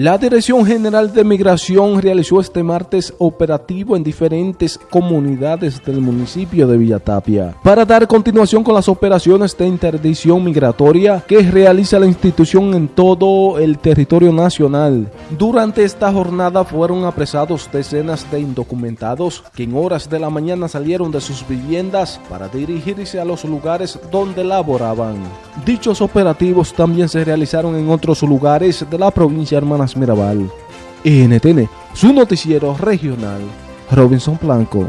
La Dirección General de Migración realizó este martes operativo en diferentes comunidades del municipio de Villatapia para dar continuación con las operaciones de interdicción migratoria que realiza la institución en todo el territorio nacional. Durante esta jornada fueron apresados decenas de indocumentados que en horas de la mañana salieron de sus viviendas para dirigirse a los lugares donde laboraban. Dichos operativos también se realizaron en otros lugares de la provincia hermana Mirabal. NTN, su noticiero regional, Robinson Blanco.